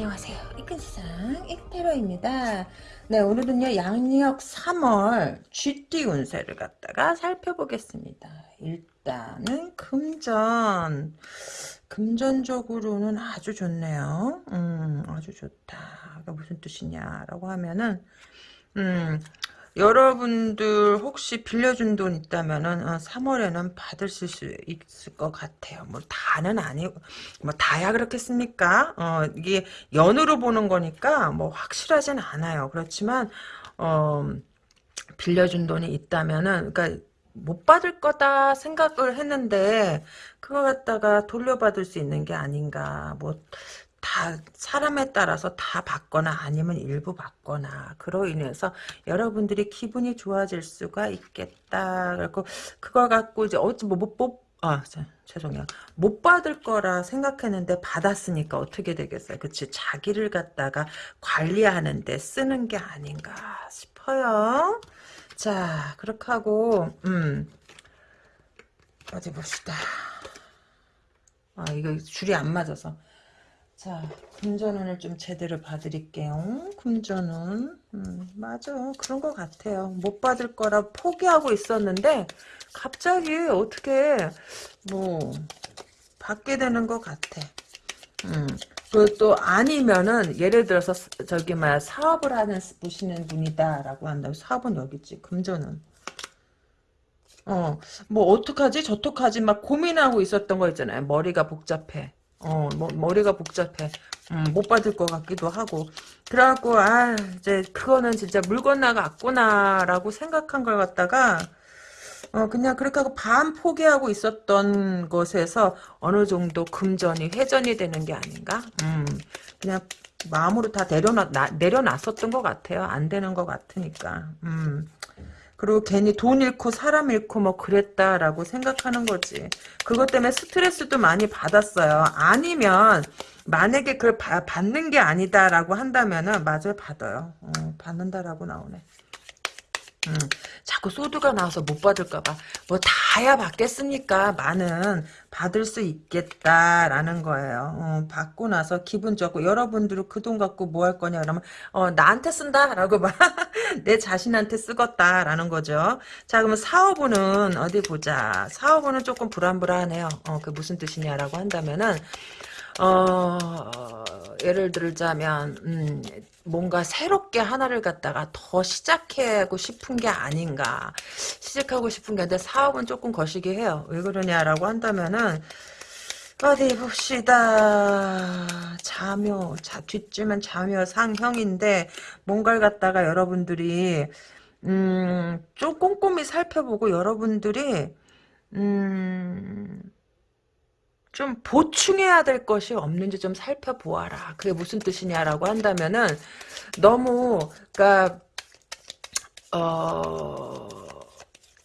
안녕하세요. 이큰세상 이테러입니다. 네, 오늘은요, 양력 3월 쥐띠 운세를 갖다가 살펴보겠습니다. 일단은 금전. 금전적으로는 아주 좋네요. 음, 아주 좋다. 무슨 뜻이냐라고 하면은, 음, 여러분들 혹시 빌려준 돈 있다면은 어, 3월에는 받을 수 있을 것 같아요. 뭐 다는 아니고 뭐 다야 그렇겠습니까? 어, 이게 연으로 보는 거니까 뭐 확실하진 않아요. 그렇지만 어, 빌려준 돈이 있다면은 그러니까 못 받을 거다 생각을 했는데 그거 갖다가 돌려받을 수 있는 게 아닌가 뭐 다 사람에 따라서 다 받거나 아니면 일부 받거나 그로 인해서 여러분들이 기분이 좋아질 수가 있겠다. 그리고 그걸 갖고 이제 어찌 뭐못 뭐, 아, 죄송해요. 못 받을 거라 생각했는데 받았으니까 어떻게 되겠어요? 그치? 자기를 갖다가 관리하는데 쓰는 게 아닌가 싶어요. 자, 그렇게 하고, 음, 어디 봅시다. 아, 이거 줄이 안 맞아서. 자, 금전운을 좀 제대로 봐드릴게요. 금전운. 음, 맞아. 그런 것 같아요. 못 받을 거라 포기하고 있었는데, 갑자기 어떻게, 뭐, 받게 되는 것 같아. 음, 그또 아니면은, 예를 들어서, 저기, 막, 사업을 하는, 보시는 분이다라고 한다면, 사업은 여기 있지. 금전운. 어, 뭐, 어떡하지? 저떡하지? 막 고민하고 있었던 거 있잖아요. 머리가 복잡해. 어, 뭐, 머리가 복잡해. 음, 못 받을 것 같기도 하고. 그래갖고, 아, 이제, 그거는 진짜 물 건너갔구나 라고 생각한 걸 갖다가, 어, 그냥 그렇게 하고 반 포기하고 있었던 것에서 어느 정도 금전이 회전이 되는 게 아닌가? 음, 그냥 마음으로 다 내려놔, 나, 내려놨었던 것 같아요. 안 되는 것 같으니까. 음. 그리고 괜히 돈 잃고 사람 잃고 뭐 그랬다라고 생각하는 거지. 그것 때문에 스트레스도 많이 받았어요. 아니면 만약에 그걸 바, 받는 게 아니다라고 한다면은 맞아요 받아요. 어, 받는다라고 나오네. 음, 자꾸 소드가 나와서 못 받을까봐. 뭐 다야 받겠습니까? 많은. 받을 수 있겠다라는 거예요. 어, 받고 나서 기분 좋고 여러분들은 그 돈 갖고 뭐 할 거냐 그러면 어, 나한테 쓴다라고 내 자신한테 쓰겄다라는 거죠. 자 그러면 사업은 어디 보자. 사업은 조금 불안불안해요. 어, 그 무슨 뜻이냐라고 한다면은 어, 예를 들자면 음, 뭔가 새롭게 하나를 갖다가 더 시작하고 싶은 게 아닌가. 시작하고 싶은 게 아닌데 사업은 조금 거시기 해요. 왜 그러냐라고 한다면은 어디 봅시다. 자묘 자, 뒷쯤은 자묘 상형인데 뭔가를 갖다가 여러분들이 음, 좀 꼼꼼히 살펴보고 여러분들이 음, 좀 보충해야 될 것이 없는지 좀 살펴보아라. 그게 무슨 뜻이냐라고 한다면은 너무 그러니까 어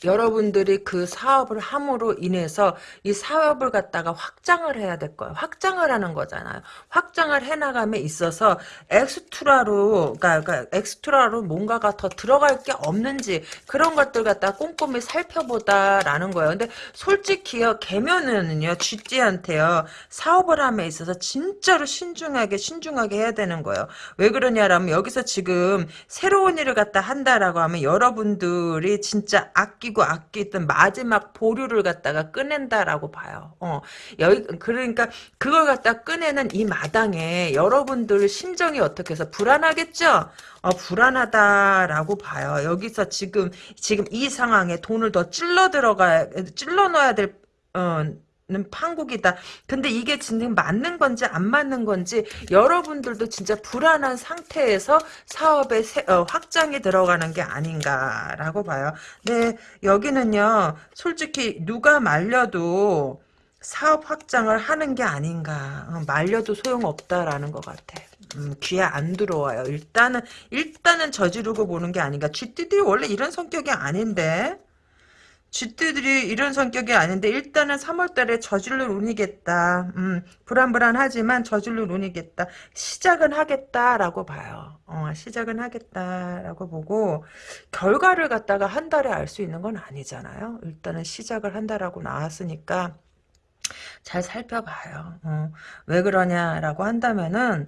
여러분들이 그 사업을 함으로 인해서 이 사업을 갖다가 확장을 해야 될 거예요. 확장을 하는 거잖아요. 확장을 해나감에 있어서 엑스트라로, 그러니까, 그러니까 엑스트라로 뭔가가 더 들어갈 게 없는지 그런 것들 갖다 꼼꼼히 살펴보다라는 거예요. 근데 솔직히요, 개면은요, 쥐띠한테요, 사업을 함에 있어서 진짜로 신중하게, 신중하게 해야 되는 거예요. 왜 그러냐라면 여기서 지금 새로운 일을 갖다 한다라고 하면 여러분들이 진짜 아끼고 아끼고 아끼던 마지막 보류를 갖다가 꺼낸다라고 봐요. 어, 여기 그러니까 그걸 갖다 꺼내는 이 마당에 여러분들 심정이 어떻게 해서 불안하겠죠? 어, 불안하다라고 봐요. 여기서 지금 지금 이 상황에 돈을 더 찔러 들어가 찔러 넣어야 될 어, 는 판국이다. 근데 이게 진짜 맞는 건지 안 맞는 건지 여러분들도 진짜 불안한 상태에서 사업의 세, 어, 확장이 들어가는 게 아닌가라고 봐요. 네, 여기는요. 솔직히 누가 말려도 사업 확장을 하는 게 아닌가. 어, 말려도 소용없다라는 것 같아. 음, 귀에 안 들어와요. 일단은 일단은 저지르고 보는 게 아닌가. 쥐띠들이 원래 이런 성격이 아닌데. 쥐띠들이 이런 성격이 아닌데 일단은 3월달에 저지를 운이겠다. 음, 불안불안하지만 저지를 운이겠다. 시작은 하겠다라고 봐요. 어, 시작은 하겠다라고 보고 결과를 갖다가 한 달에 알 수 있는 건 아니잖아요. 일단은 시작을 한다라고 나왔으니까 잘 살펴봐요. 어, 왜 그러냐라고 한다면은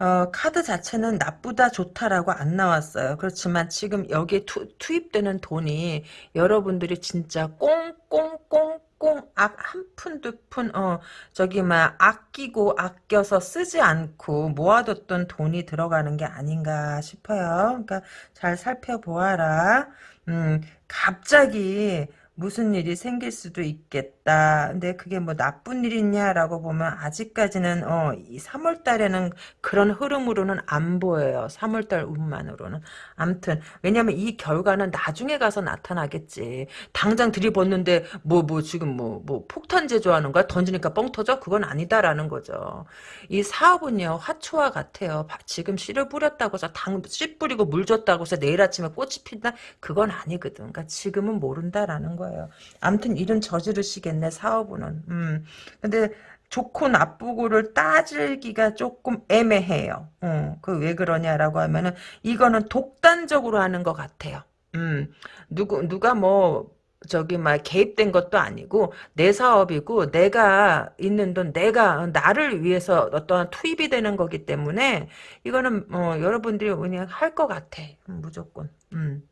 어, 카드 자체는 나쁘다 좋다라고 안 나왔어요. 그렇지만 지금 여기에 투, 투입되는 돈이 여러분들이 진짜 꽁꽁꽁꽁 한푼 두 푼 어 저기 막 아끼고 아껴서 쓰지 않고 모아뒀던 돈이 들어가는 게 아닌가 싶어요. 그러니까 잘 살펴보아라. 음 갑자기 무슨 일이 생길 수도 있겠다. 근데 그게 뭐 나쁜 일이냐라고 보면 아직까지는 어, 이 3월 달에는 그런 흐름으로는 안 보여요. 3월 달 운만으로는. 암튼 왜냐면 이 결과는 나중에 가서 나타나겠지. 당장 들이붓는데 뭐뭐 지금 뭐뭐 폭탄 제조하는 거야? 던지니까 뻥 터져? 그건 아니다라는 거죠. 이 사업은요. 화초와 같아요. 지금 씨를 뿌렸다고 해서 당 씨 뿌리고 물 줬다고 해서 내일 아침에 꽃이 핀다? 그건 아니거든. 그러니까 지금은 모른다라는 거예요. 거예요. 아무튼 일은 저지르시겠네 사업은. 음. 근데 좋고 나쁘고를 따질기가 조금 애매해요. 어, 그왜 그러냐라고 하면은 이거는 독단적으로 하는 것 같아요. 음, 누구 누가 뭐 저기 막 개입된 것도 아니고 내 사업이고 내가 있는 돈 내가 나를 위해서 어떠한 투입이 되는 거기 때문에 이거는 어, 여러분들이 그냥 할 것 같아 무조건. 음.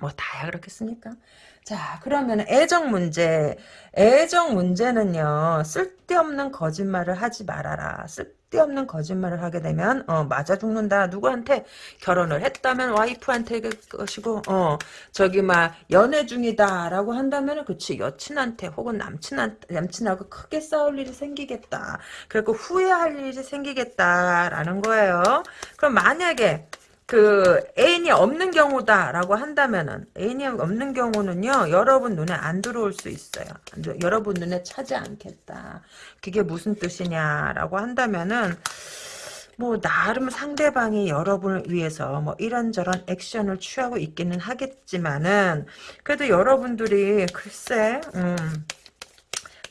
뭐 다야 그렇겠습니까? 자 그러면 애정 문제. 애정 문제는요 쓸데없는 거짓말을 하지 말아라. 쓸데없는 거짓말을 하게 되면 어 맞아 죽는다. 누구한테 결혼을 했다면 와이프한테 것이고 어 저기 막 연애 중이다 라고 한다면 그치. 여친한테 혹은 남친한테 남친하고 크게 싸울 일이 생기겠다. 그리고 후회할 일이 생기겠다라는 거예요. 그럼 만약에 그 애인이 없는 경우다라고 한다면은 애인이 없는 경우는요 여러분 눈에 안 들어올 수 있어요. 여러분 눈에 차지 않겠다. 그게 무슨 뜻이냐라고 한다면은 뭐 나름 상대방이 여러분을 위해서 뭐 이런저런 액션을 취하고 있기는 하겠지만은 그래도 여러분들이 글쎄 음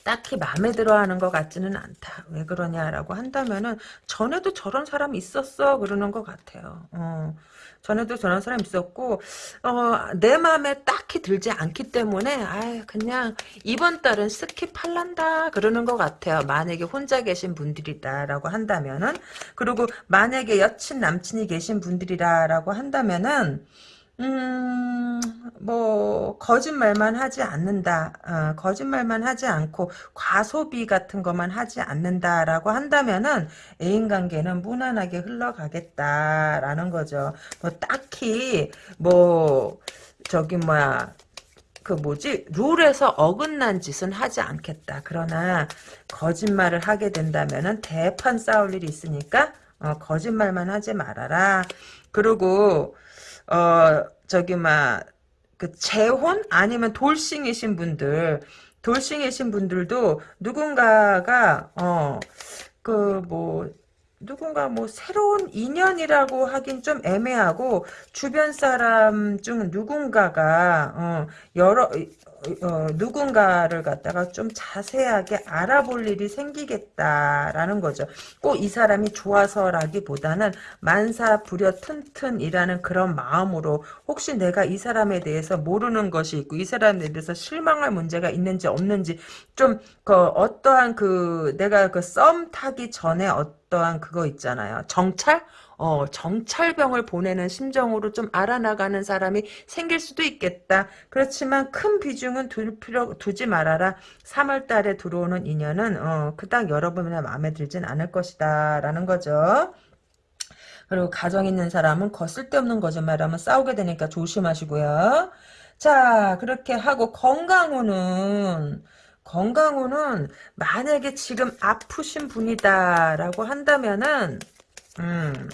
딱히 마음에 들어하는 것 같지는 않다. 왜 그러냐라고 한다면은 전에도 저런 사람 있었어 그러는 것 같아요. 어. 전에도 저런 사람 있었고 어, 내 마음에 딱히 들지 않기 때문에 아 그냥 이번 달은 스킵할란다 그러는 것 같아요. 만약에 혼자 계신 분들이다라고 한다면은 그리고 만약에 여친 남친이 계신 분들이라고 한다면은 음, 뭐, 거짓말만 하지 않는다. 어, 거짓말만 하지 않고, 과소비 같은 것만 하지 않는다라고 한다면은, 애인 관계는 무난하게 흘러가겠다라는 거죠. 뭐, 딱히, 뭐, 저기, 뭐야, 그 뭐지 룰에서 어긋난 짓은 하지 않겠다. 그러나 거짓말을 하게 된다면은 대판 싸울 일이 있으니까 어, 거짓말만 하지 말아라. 그리고 어 저기 막그 재혼? 아니면 돌싱이신 분들 돌싱이신 분들도 누군가가 어 그 뭐 누군가 뭐 새로운 인연이라고 하긴 좀 애매하고 주변 사람 중 누군가가 어 여러 어, 누군가를 갖다가 좀 자세하게 알아볼 일이 생기겠다라는 거죠. 꼭 이 사람이 좋아서라기보다는 만사 부려 튼튼이라는 그런 마음으로 혹시 내가 이 사람에 대해서 모르는 것이 있고 이 사람에 대해서 실망할 문제가 있는지 없는지 좀 그 어떠한 그 내가 그 썸 타기 전에 어떠한 그거 있잖아요. 정찰? 어, 정찰병을 보내는 심정으로 좀 알아나가는 사람이 생길 수도 있겠다. 그렇지만 큰 비중은 둘 필요 두지 말아라. 3월 달에 들어오는 인연은 어, 그닥 여러분의 마음에 들진 않을 것이다. 라는 거죠. 그리고 가정 있는 사람은 거 쓸데없는 거짓말하면 싸우게 되니까 조심하시고요. 자 그렇게 하고 건강운은 건강운은 만약에 지금 아프신 분이다라고 한다면은 음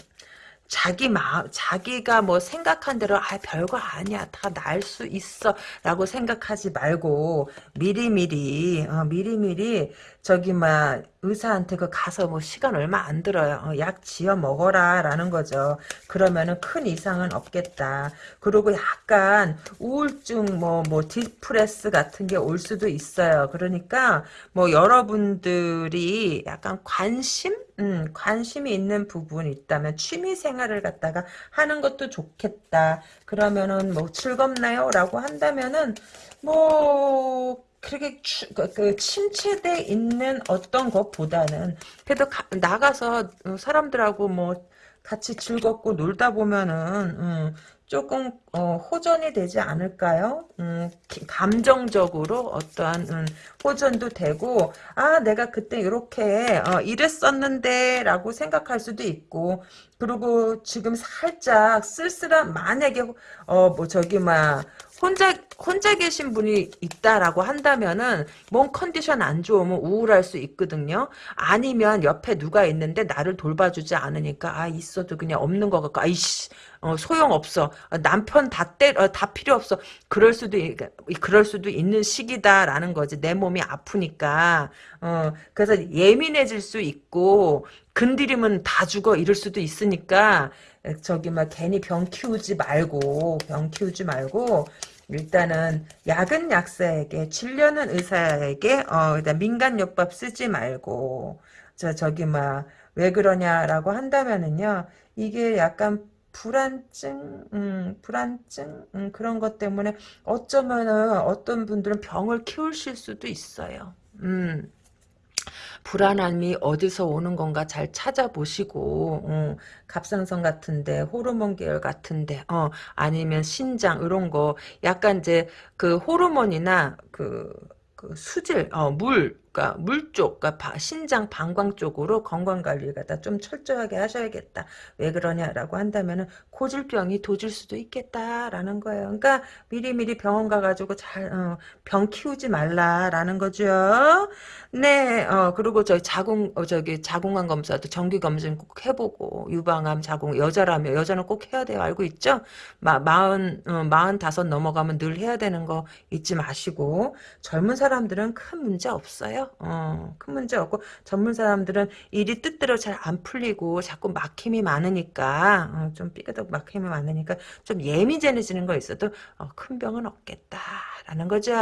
자기 마음, 자기가 뭐 생각한 대로, 아, 별거 아니야. 다 날 수 있어. 라고 생각하지 말고, 미리미리, 어, 미리미리, 저기, 막, 의사한테 그 가서 뭐 시간 얼마 안 들어요. 어, 약 지어 먹어라. 라는 거죠. 그러면은 큰 이상은 없겠다. 그리고 약간 우울증, 뭐, 뭐, 디프레스 같은 게 올 수도 있어요. 그러니까, 뭐, 여러분들이 약간 관심? 음, 관심이 있는 부분이 있다면 취미 생활을 갖다가 하는 것도 좋겠다. 그러면은 뭐 즐겁나요? 라고 한다면은 뭐 그렇게 추, 그, 그 침체돼 있는 어떤 것보다는 그래도 가, 나가서 사람들하고 뭐 같이 즐겁고 놀다 보면은 음, 조금 어, 호전이 되지 않을까요? 음, 기- 감정적으로 어떠한 음, 호전도 되고 아 내가 그때 이렇게 어, 이랬었는데 라고 생각할 수도 있고 그리고 지금 살짝 쓸쓸한 만약에 어 뭐 저기 막 혼자 혼자 계신 분이 있다라고 한다면은 몸 컨디션 안 좋으면 우울할 수 있거든요. 아니면 옆에 누가 있는데 나를 돌봐주지 않으니까 아 있어도 그냥 없는 것 같고 아이씨 어, 소용 없어. 어, 남편 다 때, 어, 다 필요 없어. 그럴 수도, 있- 그럴 수도 있는 시기다라는 거지. 내 몸이 아프니까. 어, 그래서 예민해질 수 있고, 건드리면 다 죽어. 이럴 수도 있으니까, 에, 저기, 막, 괜히 병 키우지 말고, 병 키우지 말고, 일단은, 약은 약사에게, 진료는 의사에게, 어, 일단 민간요법 쓰지 말고, 저, 저기, 막, 왜 그러냐라고 한다면은요, 이게 약간 불안증, 음, 불안증, 음, 그런 것 때문에 어쩌면은 어떤 분들은 병을 키우실 수도 있어요. 음, 불안함이 어디서 오는 건가 잘 찾아보시고, 어, 갑상선 같은데, 호르몬 계열 같은데, 어, 아니면 신장, 이런 거, 약간 이제 그 호르몬이나 그, 그 수질, 어, 물, 그러니까 물 쪽, 그러니까 바- 신장, 방광 쪽으로 건강 관리를 갖다 좀 철저하게 하셔야겠다. 왜 그러냐라고 한다면은 고질병이 도질 수도 있겠다라는 거예요. 그러니까 미리미리 병원 가가지고 잘, 어, 병 키우지 말라라는 거죠. 네, 어, 그리고 저기 자궁, 어, 저기 자궁암 검사도 정기 검진 꼭 해보고, 유방암, 자궁, 여자라면, 여자는 꼭 해야 돼요. 알고 있죠? 마, 마흔, 어, 마흔 다섯 넘어가면 늘 해야 되는 거 잊지 마시고, 젊은 사람들은 큰 문제 없어요. 어, 큰 문제 없고, 젊은 사람들은 일이 뜻대로 잘 안 풀리고, 자꾸 막힘이 많으니까, 어, 좀 삐그덕 막힘이 많으니까, 좀 예민해지는 거 있어도, 어, 큰 병은 없겠다라는 거죠.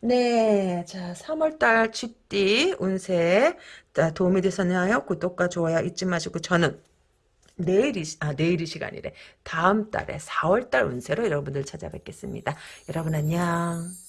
네, 자, 3월달 쥐띠 운세 자, 도움이 되셨나요? 구독과 좋아요 잊지 마시고 저는 내일이 시- 아 내일이 시간이래. 다음 달에 4월달 운세로 여러분들 찾아뵙겠습니다. 여러분 안녕.